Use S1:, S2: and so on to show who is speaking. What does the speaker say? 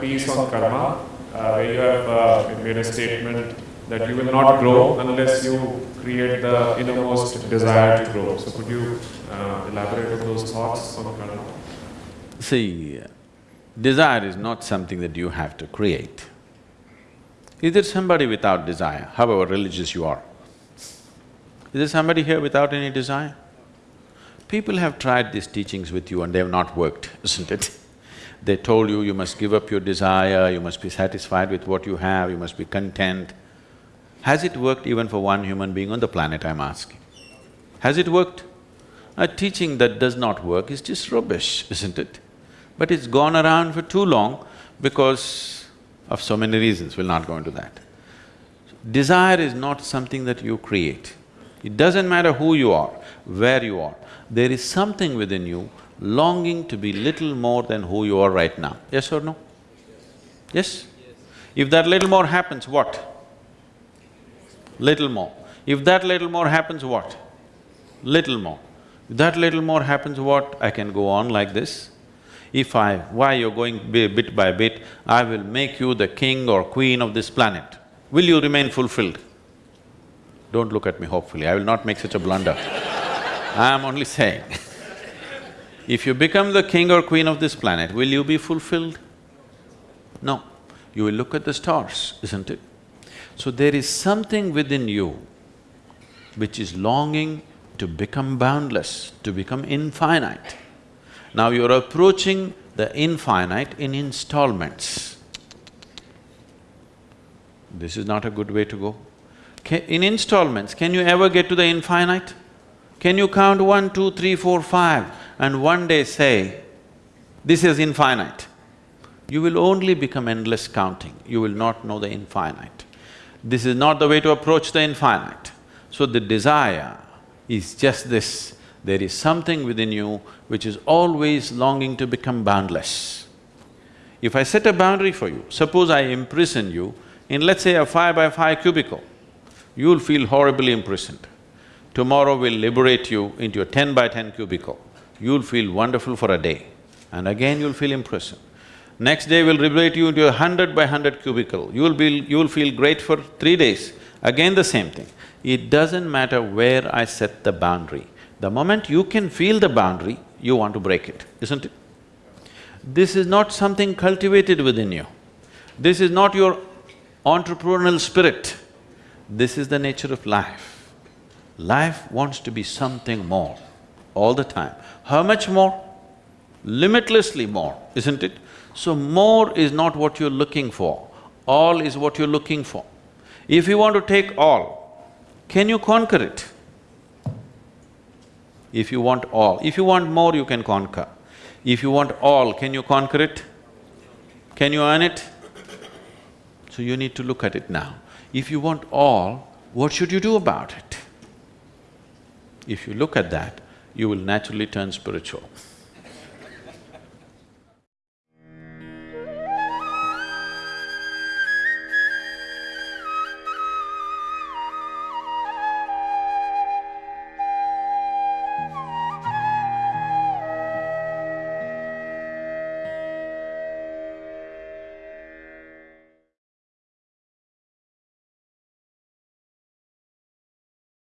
S1: piece on karma, uh, where you have uh, made a statement that you will not grow unless you create the innermost desire to grow. So could you uh, elaborate on those thoughts on karma?
S2: See, desire is not something that you have to create. Is there somebody without desire, however religious you are? Is there somebody here without any desire? People have tried these teachings with you and they have not worked, isn't it? They told you, you must give up your desire, you must be satisfied with what you have, you must be content. Has it worked even for one human being on the planet, I'm asking? Has it worked? A teaching that does not work is just rubbish, isn't it? But it's gone around for too long because of so many reasons, we'll not go into that. Desire is not something that you create. It doesn't matter who you are, where you are, there is something within you longing to be little more than who you are right now. Yes or no? Yes? yes? If that little more happens, what? Little more. If that little more happens, what? Little more. If that little more happens, what? I can go on like this. If I… why you're going bit by bit, I will make you the king or queen of this planet. Will you remain fulfilled? Don't look at me hopefully, I will not make such a blunder. I am only saying if you become the king or queen of this planet, will you be fulfilled? No. You will look at the stars, isn't it? So there is something within you which is longing to become boundless, to become infinite. Now you're approaching the infinite in installments. This is not a good way to go. in installments, can you ever get to the infinite? Can you count one, two, three, four, five and one day say, this is infinite? You will only become endless counting, you will not know the infinite. This is not the way to approach the infinite. So the desire is just this, there is something within you which is always longing to become boundless. If I set a boundary for you, suppose I imprison you in let's say a five by five cubicle, you'll feel horribly imprisoned. Tomorrow we'll liberate you into a ten by ten cubicle, you'll feel wonderful for a day and again you'll feel imprisoned. Next day we'll liberate you into a hundred by hundred cubicle, you'll be… you'll feel great for three days, again the same thing. It doesn't matter where I set the boundary, the moment you can feel the boundary, you want to break it, isn't it? This is not something cultivated within you. This is not your entrepreneurial spirit. This is the nature of life. Life wants to be something more all the time. How much more? Limitlessly more, isn't it? So more is not what you're looking for, all is what you're looking for. If you want to take all, can you conquer it? If you want all, if you want more, you can conquer. If you want all, can you conquer it? Can you earn it? So you need to look at it now. If you want all, what should you do about it? If you look at that, you will naturally turn spiritual.